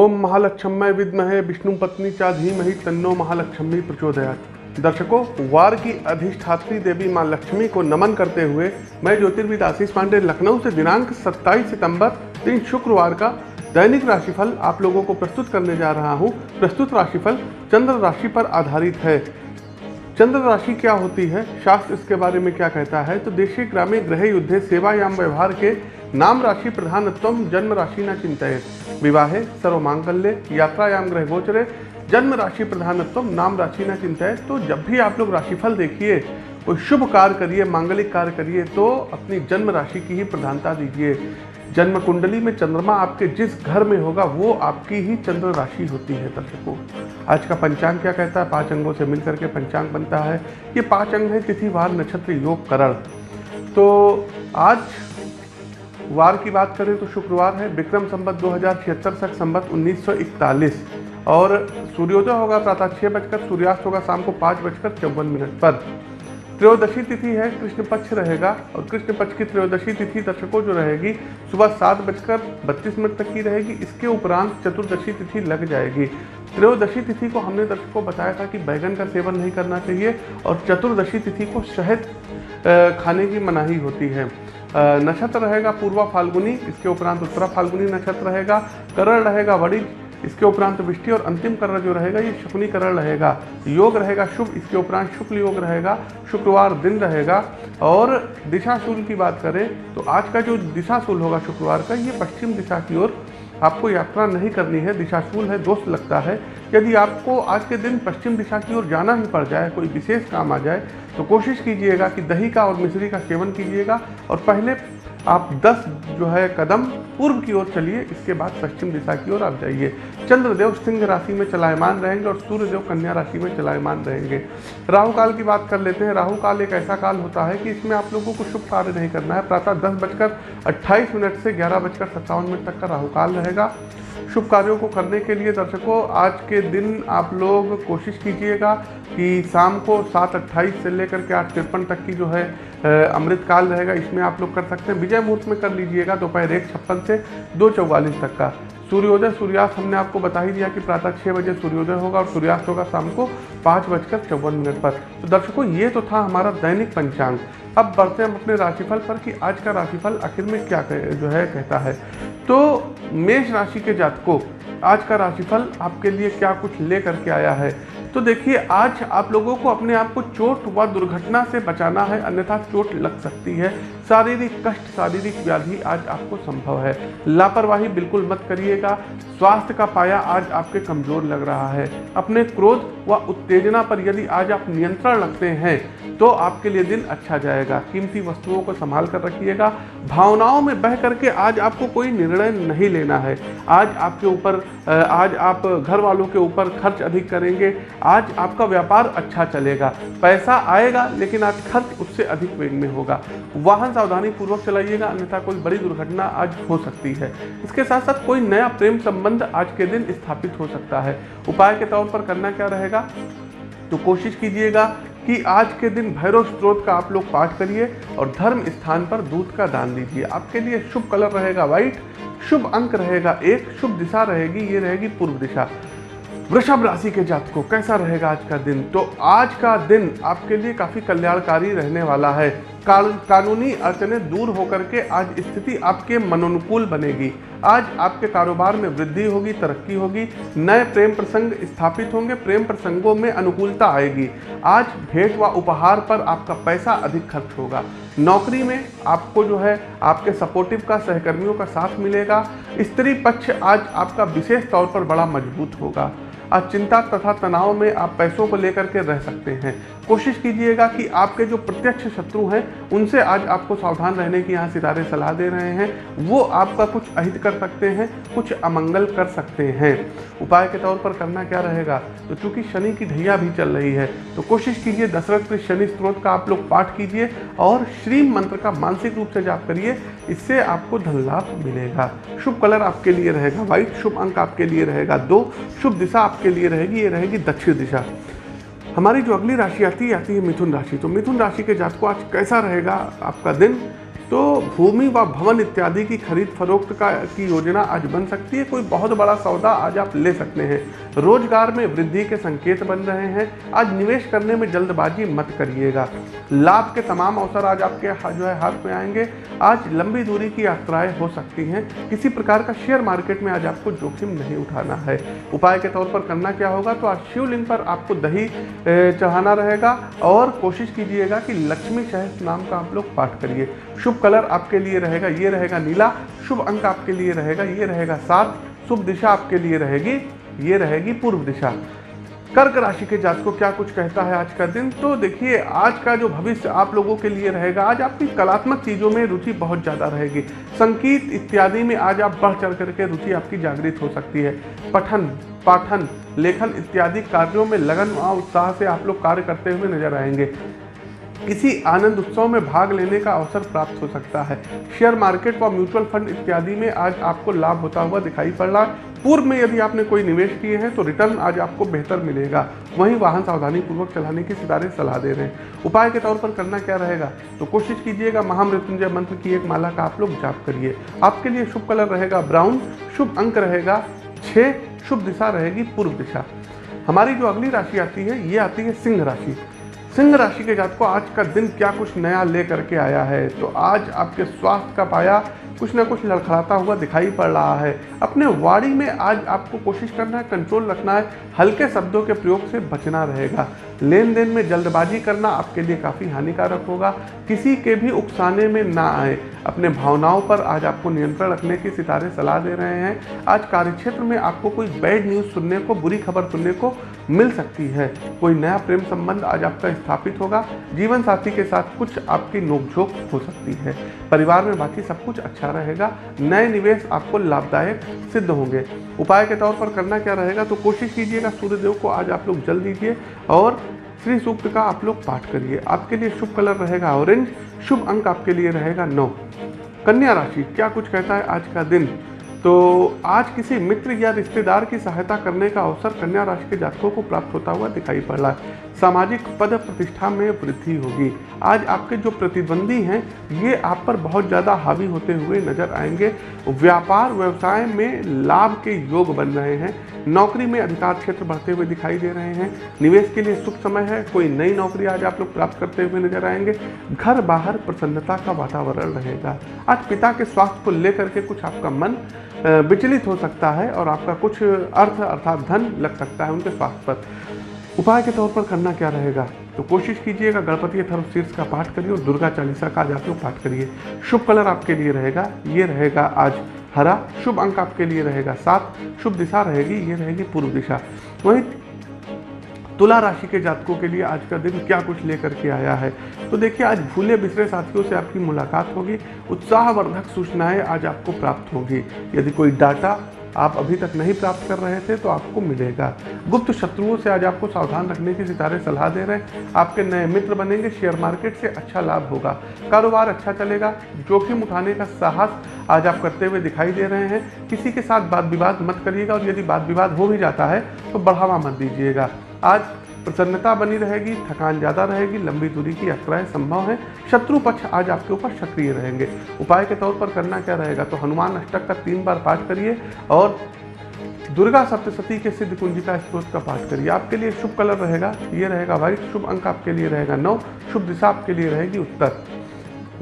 ओम महालक्ष्मय विद्महे विष्णु पत्नी चा धीमहि तन्नो महालक्ष्मी प्रचोदयात। दर्शकों, वार की अधिष्ठात्री देवी माँ लक्ष्मी को नमन करते हुए मैं ज्योतिर्विद आशीष पांडे, लखनऊ से दिनांक 27 सितंबर, दिन शुक्रवार का दैनिक राशिफल आप लोगों को प्रस्तुत करने जा रहा हूँ। प्रस्तुत राशिफल चंद्र राशि पर आधारित है। चंद्र राशि क्या होती है? शास्त्र इसके बारे में क्या कहता है? तो देशी ग्रामीण ग्रह युद्धे सेवायाम व्यवहार के नाम राशि प्रधानत्व जन्म राशि न चिंतित विवाहे सर्वमांगल्य यात्रायाम ग्रह गोचरे जन्म राशि प्रधानत्व नाम राशि न चिंतित तो जब भी आप लोग राशिफल देखिए, कोई शुभ कार्य करिए, मांगलिक कार्य करिए तो अपनी जन्म राशि की ही प्रधानता दीजिए। जन्म कुंडली में चंद्रमा आपके जिस घर में होगा, वो आपकी ही चंद्र राशि होती है दर्शकों आज का पंचांग क्या कहता है? पाँच अंगों से मिलकर के पंचांग बनता है। ये पाँच अंग है तिथि, वार, नक्षत्र, योग, करण। तो आज वार की बात करें तो शुक्रवार है, विक्रम संबत दो हज़ार छिहत्तर तक संबत 1941 और सूर्योदय होगा प्रातः छः बजकर, सूर्यास्त होगा शाम को पाँच बजकर चौवन मिनट पर। त्रयोदशी तिथि है, कृष्ण पक्ष रहेगा, और कृष्ण पक्ष की त्रयोदशी तिथि दर्शकों जो रहेगी, सुबह सात बजकर बत्तीस मिनट तक की रहेगी, इसके उपरांत चतुर्दशी तिथि लग जाएगी। त्रयोदशी तिथि को हमने दर्शकों बताया था कि बैगन का सेवन नहीं करना चाहिए, और चतुर्दशी तिथि को शहद खाने की मनाही होती है। नक्षत्र रहेगा पूर्वा फाल्गुनी, इसके उपरांत उत्तरा फाल्गुनी नक्षत्र रहेगा, करण रहेगा वड़ी, इसके उपरांत वृष्टि और अंतिम करण जो रहेगा ये शुक्नी करण रहेगा। योग रहेगा शुभ, इसके उपरांत शुक्ल योग रहेगा, शुक्रवार दिन रहेगा। और दिशाशूल की बात करें तो आज का जो दिशाशूल होगा शुक्रवार का, ये पश्चिम दिशा की ओर आपको यात्रा नहीं करनी है, दिशाशूल है, दोस्त लगता है। यदि आपको आज के दिन पश्चिम दिशा की ओर जाना ही पड़ जाए, कोई विशेष काम आ जाए तो कोशिश कीजिएगा कि दही का और मिश्री का सेवन कीजिएगा और पहले आप 10 जो है कदम पूर्व की ओर चलिए, इसके बाद पश्चिम दिशा की ओर आप जाइए। चंद्रदेव सिंह राशि में चलायमान रहेंगे और सूर्यदेव कन्या राशि में चलायमान रहेंगे। राहु काल की बात कर लेते हैं। राहु काल एक ऐसा काल होता है कि इसमें आप लोगों को शुभ कार्य नहीं करना है। प्रातः दस बजकर अट्ठाईस मिनट से ग्यारह बजकर सत्तावन मिनट तक का राहु काल रहेगा। शुभ कार्यों को करने के लिए दर्शकों, आज के दिन आप लोग कोशिश कीजिएगा कि शाम को सात अट्ठाईस से लेकर के आठ तिरपन तक की जो है अमृत काल रहेगा, इसमें आप लोग कर सकते हैं। विजय मुहूर्त में कर लीजिएगा दोपहर एक छप्पन से दो चौवालीस तक का। सूर्योदय, सूर्यास्त हमने आपको बता ही दिया कि प्रातः छः बजे सूर्योदय होगा और सूर्यास्त होगा शाम को पाँच बजकर चौवन मिनट पर। तो दर्शकों, ये तो था हमारा दैनिक पंचांग। अब बढ़ते हैं हम अपने राशिफल पर कि आज का राशिफल आखिर में क्या जो है, कहता है। तो मेष राशि के जातकों, आज का राशिफल आपके लिए क्या कुछ ले करके आया है? तो देखिए, आज आप लोगों को अपने आप को चोट व दुर्घटना से बचाना है, अन्यथा चोट लग सकती है। शारीरिक कष्ट, शारीरिक व्याधि आज आपको संभव है। लापरवाही बिल्कुल मत करिएगा। स्वास्थ्य का पाया आज आपके कमज़ोर लग रहा है। अपने क्रोध व उत्तेजना पर यदि आज आप नियंत्रण रखते हैं तो आपके लिए दिन अच्छा जाएगा। कीमती वस्तुओं को संभाल कर रखिएगा। भावनाओं में बह करके आज आपको कोई निर्णय नहीं लेना है। आज आपके ऊपर आज आप घर वालों के ऊपर खर्च अधिक करेंगे। आज आपका व्यापार अच्छा चलेगा। पैसा आएगा, लेकिन आज खर्च उससे अधिक वेग में होगा। वाहन सावधानी पूर्वक चलाइएगा, अन्यथा कोई बड़ी दुर्घटना आज हो सकती है। इसके साथ साथ कोई नया प्रेम संबंध आज के दिन स्थापित हो सकता है। उपाय के तौर पर करना क्या रहेगा? तो कोशिश कीजिएगा कि आज के दिन भैरव स्त्रोत का आप लोग पाठ करिए और धर्म स्थान पर दूध का दान दीजिए। आपके लिए शुभ कलर रहेगा व्हाइट शुभ अंक रहेगा एक, शुभ दिशा रहेगी, ये रहेगी पूर्व दिशा। वृषभ राशि के जातकों, कैसा रहेगा आज का दिन? तो आज का दिन आपके लिए काफ़ी कल्याणकारी रहने वाला है। कानूनी अड़चने दूर होकर के आज स्थिति आपके मनोनुकूल बनेगी। आज आपके कारोबार में वृद्धि होगी, तरक्की होगी, नए प्रेम प्रसंग स्थापित होंगे, प्रेम प्रसंगों में अनुकूलता आएगी। आज भेंट व उपहार पर आपका पैसा अधिक खर्च होगा। नौकरी में आपको जो है, आपके सपोर्टिव का, सहकर्मियों का साथ मिलेगा। स्त्री पक्ष आज आपका विशेष तौर पर बड़ा मज़बूत होगा। आज चिंता तथा तनाव में आप पैसों को लेकर के रह सकते हैं। कोशिश कीजिएगा कि आपके जो प्रत्यक्ष शत्रु हैं, उनसे आज आपको सावधान रहने की यहाँ सितारे सलाह दे रहे हैं। वो आपका कुछ अहित कर सकते हैं, कुछ अमंगल कर सकते हैं। उपाय के तौर पर करना क्या रहेगा? तो चूँकि शनि की ढैया भी चल रही है तो कोशिश कीजिए दशरथ के शनि स्त्रोत का आप लोग पाठ कीजिए और श्री मंत्र का मानसिक रूप से जाप करिए। इससे आपको धन लाभ मिलेगा। शुभ कलर आपके लिए रहेगा व्हाइट शुभ अंक आपके लिए रहेगा, दो शुभ दिशा आपके लिए रहेगी, ये रहेगी दक्षिण दिशा। हमारी जो अगली राशि आती है आती है मिथुन राशि। तो मिथुन राशि के जातकों आज कैसा रहेगा आपका दिन? तो भूमि व भवन इत्यादि की खरीद फरोख्त का की योजना आज बन सकती है। कोई बहुत बड़ा सौदा आज आप ले सकते हैं। रोज़गार में वृद्धि के संकेत बन रहे हैं। आज निवेश करने में जल्दबाजी मत करिएगा। लाभ के तमाम अवसर आज आपके जो है, हाथ में आएँगे। आज लंबी दूरी की यात्राएँ हो सकती हैं। किसी प्रकार का शेयर मार्केट में आज आपको जोखिम नहीं उठाना है। उपाय के तौर पर करना क्या होगा तो आज शिवलिंग पर आपको दही चढ़ाना रहेगा और कोशिश कीजिएगा कि लक्ष्मी सहस नाम का आप लोग पाठ करिए। शुभ कलर आपके लिए रहेगा, ये रहेगा नीला। शुभ अंक आपके लिए रहेगा, ये रहेगा सात। शुभ दिशा आपके लिए रहेगी ये रहेगी पूर्व दिशा। कर्क राशि के जात को क्या कुछ कहता है आज का दिन? तो देखिए, आज का जो भविष्य आप लोगों के लिए रहेगा, आज आपकी कलात्मक चीज़ों में रुचि बहुत ज़्यादा रहेगी। संगीत इत्यादि में आज आप बढ़ चढ़ करके रुचि आपकी जागृत हो सकती है। पठन, पाठन, लेखन इत्यादि कार्यों में लगन व उत्साह से आप लोग कार्य करते हुए नज़र आएँगे। किसी आनंद उत्सव में भाग लेने का अवसर प्राप्त हो सकता है। शेयर मार्केट व म्यूचुअल फंड इत्यादि में आज आपको लाभ होता हुआ दिखाई पड़। रहा है पूर्व में यदि आपने कोई निवेश किए हैं तो रिटर्न आज आपको बेहतर मिलेगा। वहीं वाहन सावधानी पूर्वक चलाने की सितारे सलाह दे रहे हैं। उपाय के तौर पर करना क्या रहेगा? तो कोशिश कीजिएगा महामृत्युंजय मंत्र की एक माला का आप लोग जाप करिए। आपके लिए शुभ कलर रहेगा ब्राउन, शुभ अंक रहेगा छः शुभ दिशा रहेगी पूर्व दिशा। हमारी जो अगली राशि आती है, ये आती है सिंह राशि। सिंह राशि के जात को आज का दिन क्या कुछ नया ले करके आया है? तो आज आपके स्वास्थ्य का पाया कुछ ना कुछ लड़खड़ाता हुआ दिखाई पड़ रहा है। अपने वाड़ी में आज आपको कोशिश करना है, कंट्रोल रखना है, हल्के शब्दों के प्रयोग से बचना रहेगा। लेन देन में जल्दबाजी करना आपके लिए काफ़ी हानिकारक होगा। किसी के भी उकसाने में ना आए। अपने भावनाओं पर आज आपको नियंत्रण रखने की सितारे सलाह दे रहे हैं। आज कार्यक्षेत्र में आपको कोई बैड न्यूज़ सुनने को, बुरी खबर सुनने को मिल सकती है। कोई नया प्रेम संबंध आज आपका स्थापित होगा। जीवन साथी के साथ कुछ आपकी नोकझोंक हो सकती है। परिवार में बाकी सब कुछ अच्छा रहेगा। नए निवेश आपको लाभदायक सिद्ध होंगे। उपाय के तौर पर करना क्या रहेगा तो कोशिश कीजिएगा सूर्यदेव को आज आप लोग जल दीजिए और श्री सूक्त का आप लोग पाठ करिए। आपके लिए शुभ कलर रहेगा ऑरेंज, शुभ अंक आपके लिए रहेगा नौ। कन्या राशि, क्या कुछ कहता है आज का दिन? तो आज किसी मित्र या रिश्तेदार की सहायता करने का अवसर कन्या राशि के जातकों को प्राप्त होता हुआ दिखाई पड़। रहा है सामाजिक पद प्रतिष्ठा में वृद्धि होगी। आज आपके जो प्रतिद्वंदी हैं, ये आप पर बहुत ज़्यादा हावी होते हुए नज़र आएँगे। व्यापार व्यवसाय में लाभ के योग बन रहे हैं। नौकरी में अधिकार क्षेत्र बढ़ते हुए दिखाई दे रहे हैं। निवेश के लिए शुभ समय है। कोई नई नौकरी आज आप लोग प्राप्त करते हुए नज़र आएँगे। घर बाहर प्रसन्नता का वातावरण रहेगा। आज पिता के स्वास्थ्य को लेकर के कुछ आपका मन विचलित हो सकता है और आपका कुछ अर्थ अर्थात धन लग सकता है उनके स्वास्थ्य पर। उपाय के तौर पर करना क्या रहेगा? तो कोशिश कीजिएगा गणपति अथर्व शीर्ष का पाठ करिए और दुर्गा चालीसा का जाकर पाठ करिए। शुभ कलर आपके लिए रहेगा, ये रहेगा आज हरा, शुभ अंक आपके लिए रहेगा सात, शुभ दिशा रहेगी, ये रहेगी पूर्व दिशा। वहीं तुला राशि के जातकों के लिए आज का दिन क्या कुछ लेकर के आया है? तो देखिए, आज भूले बिसरे साथियों से आपकी मुलाकात होगी, उत्साहवर्धक सूचनाएँ आज आपको प्राप्त होगी। यदि कोई डाटा आप अभी तक नहीं प्राप्त कर रहे थे तो आपको मिलेगा। गुप्त शत्रुओं से आज आपको सावधान रखने की सितारे सलाह दे रहे हैं। आपके नए मित्र बनेंगे, शेयर मार्केट से अच्छा लाभ होगा। कारोबार अच्छा चलेगा, जोखिम उठाने का साहस आज आप करते हुए दिखाई दे रहे हैं। किसी के साथ बात विवाद मत करिएगा और यदि बात विवाद हो भी जाता है तो बढ़ावा मत दीजिएगा। आज प्रसन्नता बनी रहेगी, थकान ज़्यादा रहेगी, लंबी दूरी की यात्राएँ संभव है, शत्रु पक्ष आज आपके ऊपर सक्रिय रहेंगे। उपाय के तौर पर करना क्या रहेगा? तो हनुमान अष्टक का तीन बार पाठ करिए और दुर्गा सप्तशती के सिद्ध कुंजिका स्त्रोत का पाठ करिए। आपके लिए शुभ कलर रहेगा, ये रहेगा व्हाइट शुभ अंक आपके लिए रहेगा नौ, शुभ दिशा आपके लिए रहेगी उत्तर।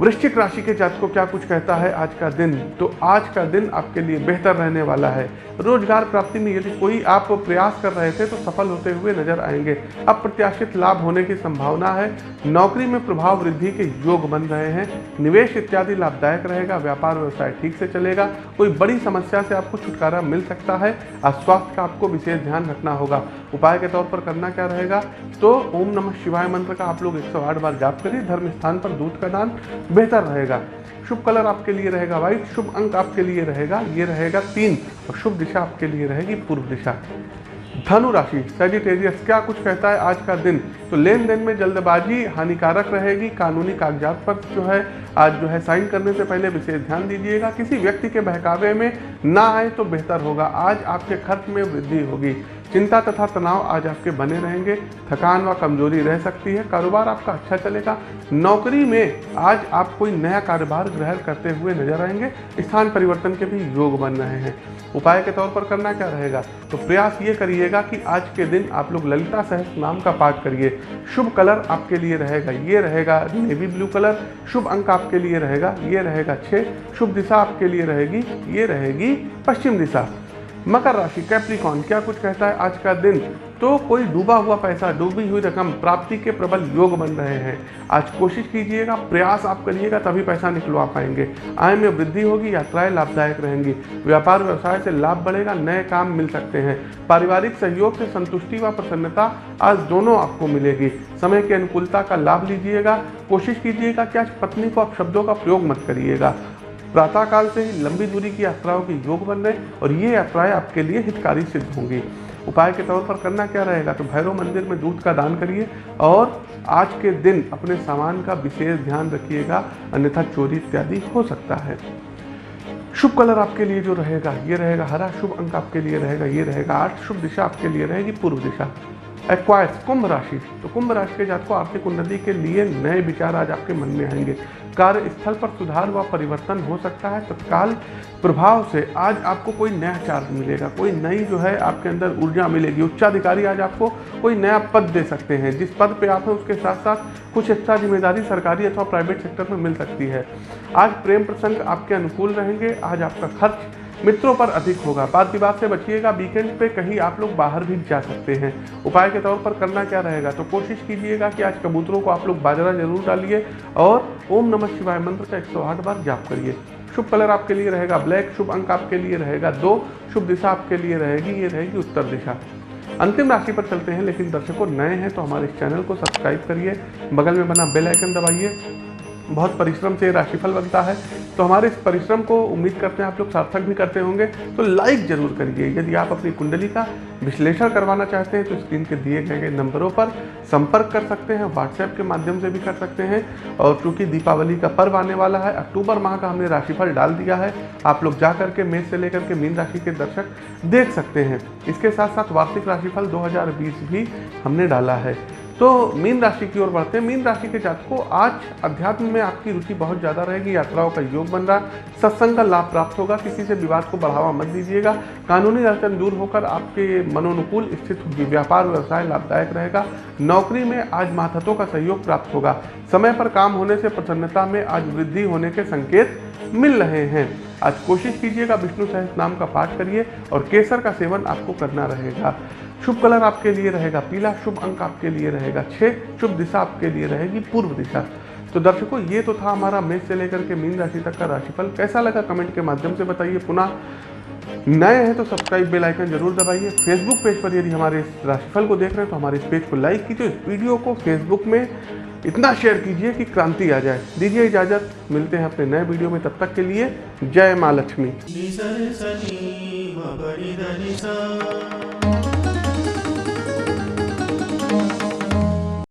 वृश्चिक राशि के जात को क्या कुछ कहता है आज का दिन? तो आज का दिन आपके लिए बेहतर रहने वाला है। रोज़गार प्राप्ति में यदि कोई आप प्रयास कर रहे थे तो सफल होते हुए नज़र आएँगे। अप्रत्याशित लाभ होने की संभावना है। नौकरी में प्रभाव वृद्धि के योग बन रहे हैं। निवेश इत्यादि लाभदायक रहेगा। व्यापार व्यवसाय ठीक से चलेगा। कोई बड़ी समस्या से आपको छुटकारा मिल सकता है। और स्वास्थ्य का आपको विशेष ध्यान रखना होगा। उपाय के तौर पर करना क्या रहेगा? तो ओम नमः शिवाय मंत्र का आप लोग एक सौ आठ बार जाप करिए। धर्म स्थान पर दूध का दान। बेहतर रहेगा। शुभ कलर आपके लिए रहेगा व्हाइट शुभ अंक आपके लिए रहेगा, ये रहेगा तीन, और शुभ दिशा आपके लिए रहेगी पूर्व दिशा। धनु राशि सेजिटेरियस क्या कुछ कहता है आज का दिन? तो लेन देन में जल्दबाजी हानिकारक रहेगी, कानूनी कागजात पर जो है, आज जो है साइन करने से पहले विशेष ध्यान दीजिएगा। किसी व्यक्ति के बहकावे में ना आए तो बेहतर होगा। आज आपके खर्च में वृद्धि होगी। चिंता तथा तनाव आज आपके बने रहेंगे। थकान व कमज़ोरी रह सकती है। कारोबार आपका अच्छा चलेगा। नौकरी में आज आप कोई नया कारोबार ग्रहण करते हुए नज़र आएँगे। स्थान परिवर्तन के भी योग बन रहे हैं। उपाय के तौर पर करना क्या रहेगा? तो प्रयास ये करिएगा कि आज के दिन आप लोग ललिता सहस नाम का पाठ करिए। शुभ कलर आपके लिए रहेगा, ये रहेगा नेवी ब्लू कलर। शुभ अंक आपके लिए रहेगा, ये रहेगा छः शुभ दिशा आपके लिए रहेगी, ये रहेगी पश्चिम दिशा। मकर राशि कैप्रिकॉन क्या कुछ कहता है आज का दिन? तो कोई डूबा हुआ पैसा, डूबी हुई रकम, प्राप्ति के प्रबल योग बन रहे हैं। आज कोशिश कीजिएगा, प्रयास आप करिएगा, तभी पैसा निकलवा पाएँगे। आय में वृद्धि होगी, यात्राएँ लाभदायक रहेंगी। व्यापार व्यवसाय से लाभ बढ़ेगा, नए काम मिल सकते हैं। पारिवारिक सहयोग से संतुष्टि व प्रसन्नता आज दोनों आपको मिलेगी। समय की अनुकूलता का लाभ लीजिएगा। कोशिश कीजिएगा कि आज पत्नी को आप शब्दों का प्रयोग मत करिएगा। प्रातःकाल से ही लंबी दूरी की यात्राओं के योग बन रहे और ये यात्राएँ आपके लिए हितकारी सिद्ध होंगी। उपाय के तौर पर करना क्या रहेगा? तो भैरव मंदिर में दूध का दान करिए और आज के दिन अपने सामान का विशेष ध्यान रखिएगा, अन्यथा चोरी इत्यादि हो सकता है। शुभ कलर आपके लिए जो रहेगा, ये रहेगा हरा, शुभ अंक आपके लिए रहेगा, ये रहेगा आठ, शुभ दिशा आपके लिए रहेगी पूर्व दिशा। एक्वायर्स, कुंभ राशि तो कुंभ राशि के जात को आर्थिक उन्नति के लिए नए विचार आज आपके मन में आएँगे। कार्यस्थल पर सुधार व परिवर्तन हो सकता है। तत्काल प्रभाव से आज आपको कोई नया चार्ज मिलेगा। कोई नई जो है आपके अंदर ऊर्जा मिलेगी। उच्चाधिकारी आज आपको कोई नया पद दे सकते हैं। जिस पद पे आप हैं, उसके साथ साथ कुछ एक्स्ट्रा ज़िम्मेदारी सरकारी अथवा प्राइवेट सेक्टर में मिल सकती है। आज प्रेम प्रसंग आपके अनुकूल रहेंगे। आज आपका खर्च मित्रों पर अधिक होगा। बात विवाद से बचिएगा वीकेंड पे कहीं आप लोग बाहर भी जा सकते हैं। उपाय के तौर पर करना क्या रहेगा? तो कोशिश कीजिएगा कि आज कबूतरों को आप लोग बाजरा ज़रूर डालिए और ओम नमः शिवाय मंत्र का 108 बार जाप करिए। शुभ कलर आपके लिए रहेगा, ब्लैक शुभ अंक आपके लिए रहेगा, दो शुभ दिशा आपके लिए रहेगी, ये रहेगी उत्तर दिशा। अंतिम राशि पर चलते हैं, लेकिन दर्शकों नए हैं तो हमारे इस चैनल को सब्सक्राइब करिए, बगल में बना बेल आइकन दबाइए। बहुत परिश्रम से राशिफल बनता है। तो हमारे इस परिश्रम को उम्मीद करते हैं आप लोग सार्थक भी करते होंगे। तो लाइक ज़रूर करिए। यदि आप अपनी कुंडली का विश्लेषण करवाना चाहते हैं तो स्क्रीन के दिए गए गए नंबरों पर संपर्क कर सकते हैं। व्हाट्सएप के माध्यम से भी कर सकते हैं। और चूँकि दीपावली का पर्व आने वाला है, अक्टूबर माह का हमने राशिफल डाल दिया है। आप लोग जा करके मेष से लेकर के मीन राशि के दर्शक देख सकते हैं। इसके साथ साथ वार्षिक राशिफल दो हज़ार बीस भी हमने डाला है। तो मीन राशि की ओर बढ़ते हैं। मीन राशि के जातकों, आज अध्यात्म में आपकी रुचि बहुत ज़्यादा रहेगी, यात्राओं का योग बन रहा है सत्संग का लाभ प्राप्त होगा, किसी से विवाद को बढ़ावा मत दीजिएगा, कानूनी अड़चन दूर होकर आपके मनोनुकूल स्थित होगी, व्यापार व्यवसाय लाभदायक रहेगा, नौकरी में आज माथतों का सहयोग प्राप्त होगा, समय पर काम होने से प्रसन्नता में आज वृद्धि होने के संकेत मिल रहे हैं। आज कोशिश कीजिएगा विष्णु सहस नाम का पाठ करिए और केसर का सेवन आपको करना रहेगा। शुभ कलर आपके लिए रहेगा, पीला शुभ अंक आपके लिए रहेगा छः शुभ दिशा आपके लिए रहेगी, पूर्व दिशा। तो दर्शकों, ये तो था हमारा मेष से लेकर के मीन राशि तक का राशिफल। कैसा लगा कमेंट के माध्यम से बताइए पुनः। नए हैं तो सब्सक्राइब बेल आइकन ज़रूर दबाइए। फेसबुक पेज पर यदि हमारे इस राशिफल को देख रहे हैं तो हमारे इस पेज को लाइक कीजिए, इस वीडियो को फेसबुक में इतना शेयर कीजिए कि क्रांति आ जाए। दीजिए इजाज़त, मिलते हैं अपने नए वीडियो में, तब तक के लिए जय माँ लक्ष्मी।